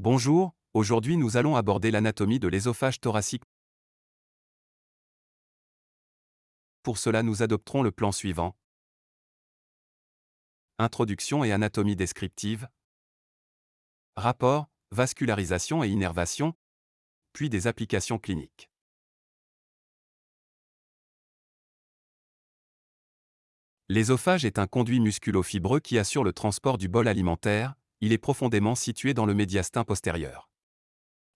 Bonjour, aujourd'hui nous allons aborder l'anatomie de l'ésophage thoracique. Pour cela nous adopterons le plan suivant. Introduction et anatomie descriptive. Rapport, vascularisation et innervation. Puis des applications cliniques. L'ésophage est un conduit musculo-fibreux qui assure le transport du bol alimentaire, il est profondément situé dans le médiastin postérieur.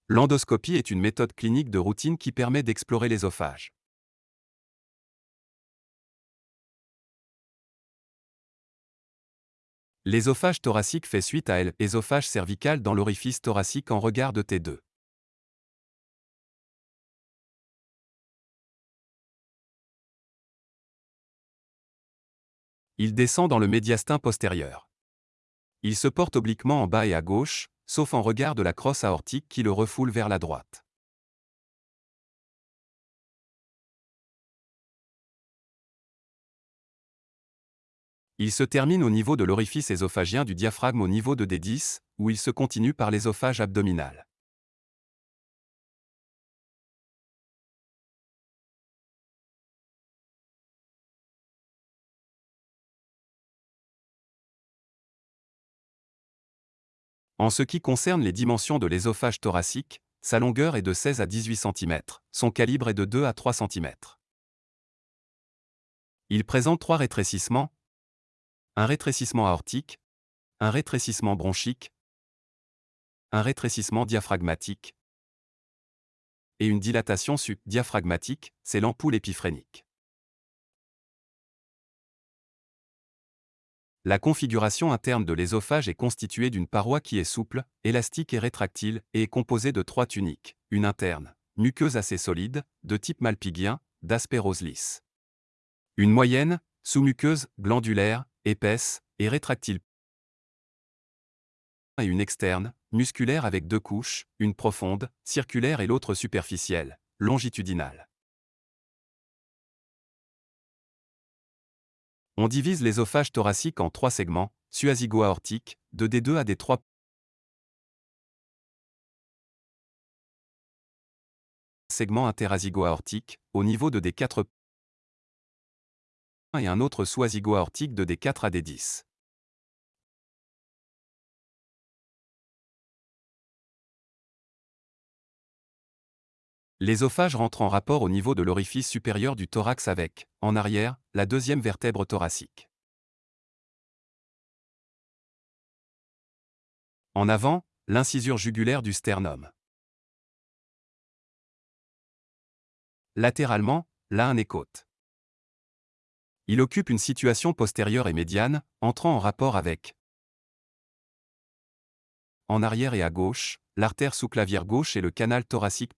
L'endoscopie est une méthode clinique de routine qui permet d'explorer l'ésophage. L'ésophage thoracique fait suite à l'ésophage cervical dans l'orifice thoracique en regard de T2. Il descend dans le médiastin postérieur. Il se porte obliquement en bas et à gauche, sauf en regard de la crosse aortique qui le refoule vers la droite. Il se termine au niveau de l'orifice ésophagien du diaphragme au niveau de D10, où il se continue par l'ésophage abdominal. En ce qui concerne les dimensions de l'ésophage thoracique, sa longueur est de 16 à 18 cm, son calibre est de 2 à 3 cm. Il présente trois rétrécissements, un rétrécissement aortique, un rétrécissement bronchique, un rétrécissement diaphragmatique et une dilatation subdiaphragmatique, c'est l'ampoule épiphrénique. La configuration interne de l'ésophage est constituée d'une paroi qui est souple, élastique et rétractile, et est composée de trois tuniques, une interne, muqueuse assez solide, de type malpigien, d'aspect rose lisse. Une moyenne, sous-muqueuse, glandulaire, épaisse, et rétractile. Et une externe, musculaire avec deux couches, une profonde, circulaire et l'autre superficielle, longitudinale. On divise l'ésophage thoracique en trois segments, suazigo-aortique, de D2 à D3. Segment interazigo-aortique, au niveau de D4 et un autre sous-azigo-aortique de D4 à D10. L'ésophage rentre en rapport au niveau de l'orifice supérieur du thorax avec, en arrière, la deuxième vertèbre thoracique. En avant, l'incisure jugulaire du sternum. Latéralement, la et côte. Il occupe une situation postérieure et médiane, entrant en rapport avec en arrière et à gauche, l'artère sous-clavière gauche et le canal thoracique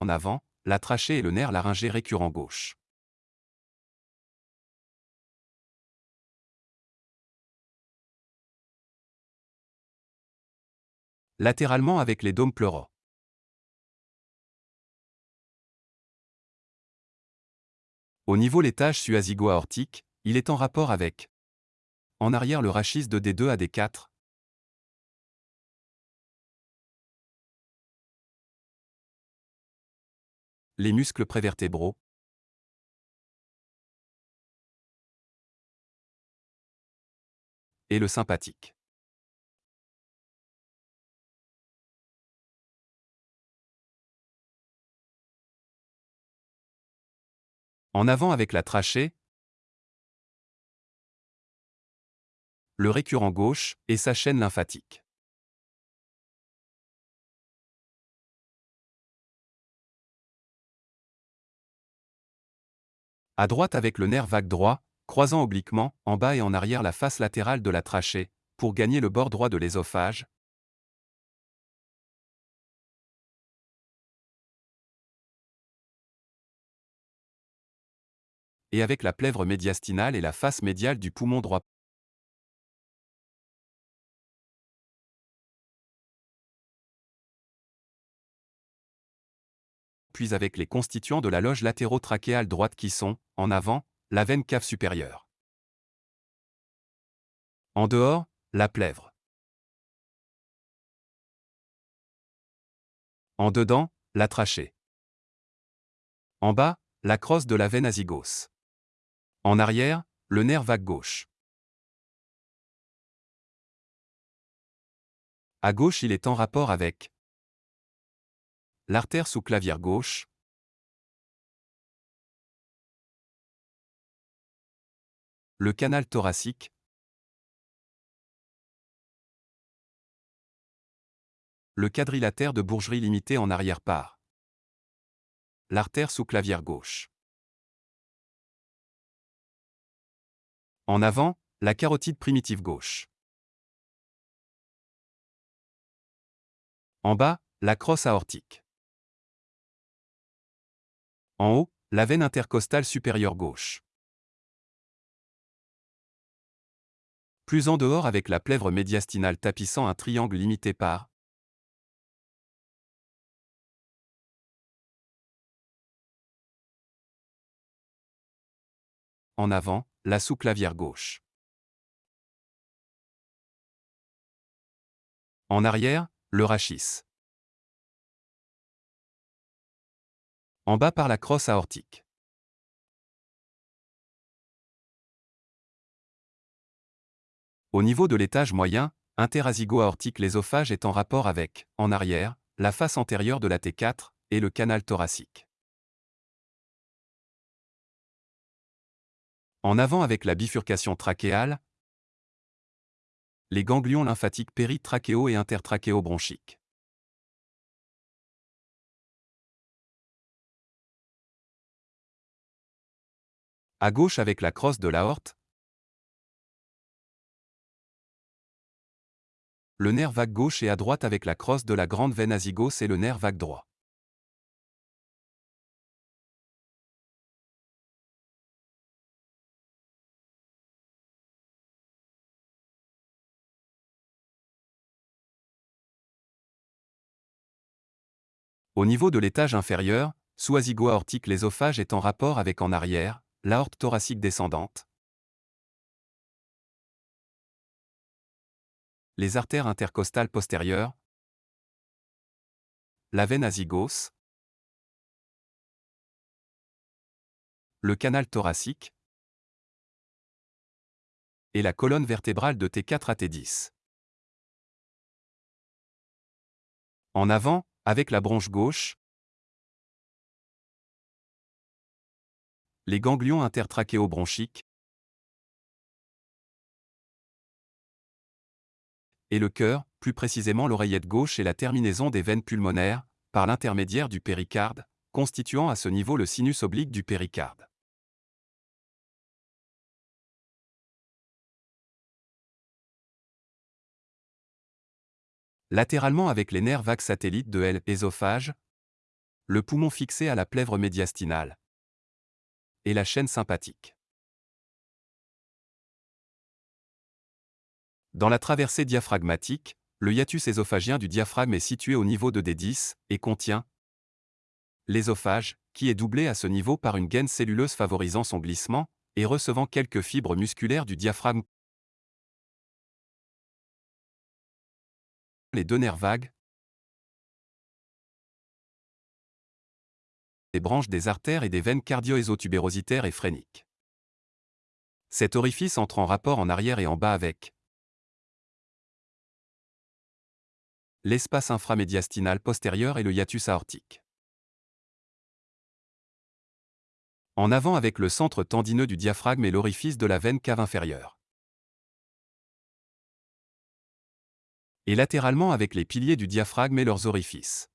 en avant, la trachée et le nerf laryngé récurrent gauche. Latéralement avec les dômes pleuraux. Au niveau l'étage suazigo-aortique, il est en rapport avec en arrière le rachis de D2 à D4, les muscles prévertébraux, et le sympathique. En avant avec la trachée, le récurrent gauche et sa chaîne lymphatique. À droite avec le nerf vague droit, croisant obliquement, en bas et en arrière la face latérale de la trachée, pour gagner le bord droit de l'ésophage. Et avec la plèvre médiastinale et la face médiale du poumon droit. Avec les constituants de la loge latéro-trachéale droite qui sont, en avant, la veine cave supérieure. En dehors, la plèvre. En dedans, la trachée. En bas, la crosse de la veine azygos. En arrière, le nerf vague gauche. À gauche, il est en rapport avec l'artère sous-clavière gauche, le canal thoracique, le quadrilatère de Bourgerie limité en arrière-part, l'artère sous-clavière gauche. En avant, la carotide primitive gauche. En bas, la crosse aortique. En haut, la veine intercostale supérieure gauche. Plus en dehors avec la plèvre médiastinale tapissant un triangle limité par En avant, la sous-clavière gauche. En arrière, le rachis. En bas par la crosse aortique. Au niveau de l'étage moyen, interazygo-aortique l'ésophage est en rapport avec, en arrière, la face antérieure de la T4 et le canal thoracique. En avant avec la bifurcation trachéale, les ganglions lymphatiques péritrachéo et intertrachéo-bronchiques. À gauche avec la crosse de l'aorte, le nerf vague gauche et à droite avec la crosse de la grande veine azygos et le nerf vague droit. Au niveau de l'étage inférieur, sous azygo-aortique l'ésophage est en rapport avec en arrière, l'aorte thoracique descendante, les artères intercostales postérieures, la veine azygos, le canal thoracique. Et la colonne vertébrale de T4 à T10. En avant, avec la bronche gauche, les ganglions intertrachéo-bronchiques et le cœur, plus précisément l'oreillette gauche et la terminaison des veines pulmonaires, par l'intermédiaire du péricarde, constituant à ce niveau le sinus oblique du péricarde. latéralement avec les nerfs vagues satellites de L, ésophage, le poumon fixé à la plèvre médiastinale et la chaîne sympathique. Dans la traversée diaphragmatique, le hiatus ésophagien du diaphragme est situé au niveau de D10 et contient l'ésophage, qui est doublé à ce niveau par une gaine celluleuse favorisant son glissement et recevant quelques fibres musculaires du diaphragme les deux nerfs vagues, les branches des artères et des veines cardio-ésotubérositaires et phréniques. Cet orifice entre en rapport en arrière et en bas avec l'espace inframédiastinal postérieur et le hiatus aortique. En avant avec le centre tendineux du diaphragme et l'orifice de la veine cave inférieure. et latéralement avec les piliers du diaphragme et leurs orifices.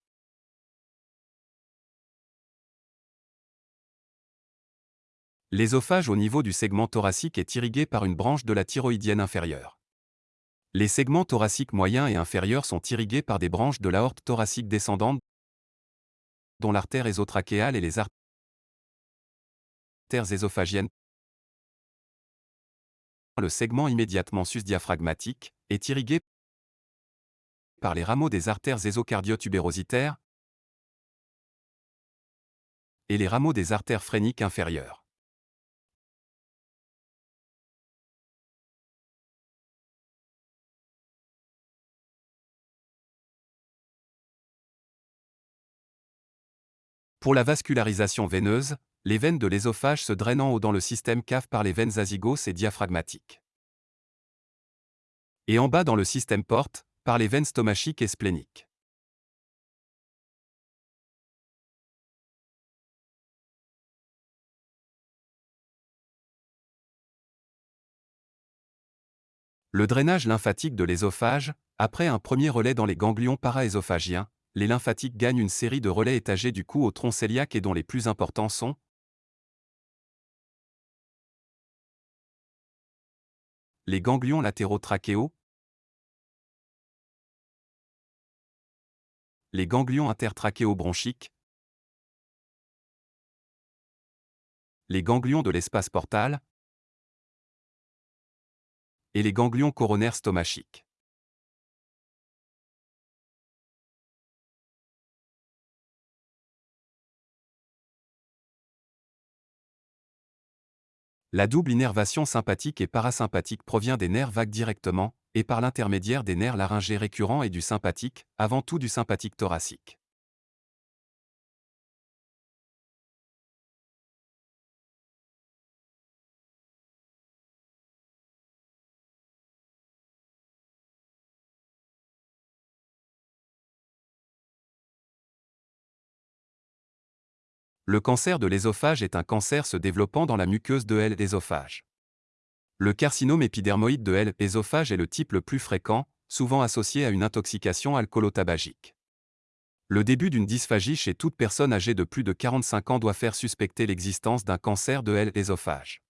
L'ésophage au niveau du segment thoracique est irrigué par une branche de la thyroïdienne inférieure. Les segments thoraciques moyens et inférieurs sont irrigués par des branches de l'aorte thoracique descendante dont l'artère ésotrachéale et les artères ésophagiennes. Le segment immédiatement sus-diaphragmatique est irrigué par les rameaux des artères ésocardiotubérositaires et les rameaux des artères phréniques inférieures. Pour la vascularisation veineuse, les veines de l'ésophage se drainent en haut dans le système cave par les veines azygos et diaphragmatiques. Et en bas dans le système porte, par les veines stomachiques et spléniques. Le drainage lymphatique de l'ésophage, après un premier relais dans les ganglions paraésophagiens, les lymphatiques gagnent une série de relais étagés du cou au tronc cœliaque et dont les plus importants sont les ganglions latéraux trachéaux, les ganglions intertrachéobronchiques, les ganglions de l'espace portal, et les ganglions coronaires stomachiques. La double innervation sympathique et parasympathique provient des nerfs vagues directement, et par l'intermédiaire des nerfs laryngés récurrents et du sympathique, avant tout du sympathique thoracique. Le cancer de l'ésophage est un cancer se développant dans la muqueuse de l'ésophage. Le carcinome épidermoïde de l'ésophage est le type le plus fréquent, souvent associé à une intoxication alcoolotabagique. Le début d'une dysphagie chez toute personne âgée de plus de 45 ans doit faire suspecter l'existence d'un cancer de l'ésophage.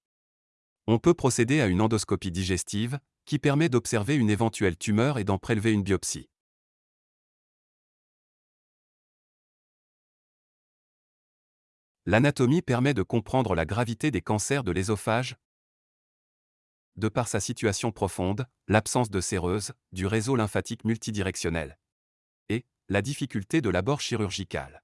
On peut procéder à une endoscopie digestive, qui permet d'observer une éventuelle tumeur et d'en prélever une biopsie. L'anatomie permet de comprendre la gravité des cancers de l'ésophage, de par sa situation profonde, l'absence de séreuse, du réseau lymphatique multidirectionnel et la difficulté de l'abord chirurgical.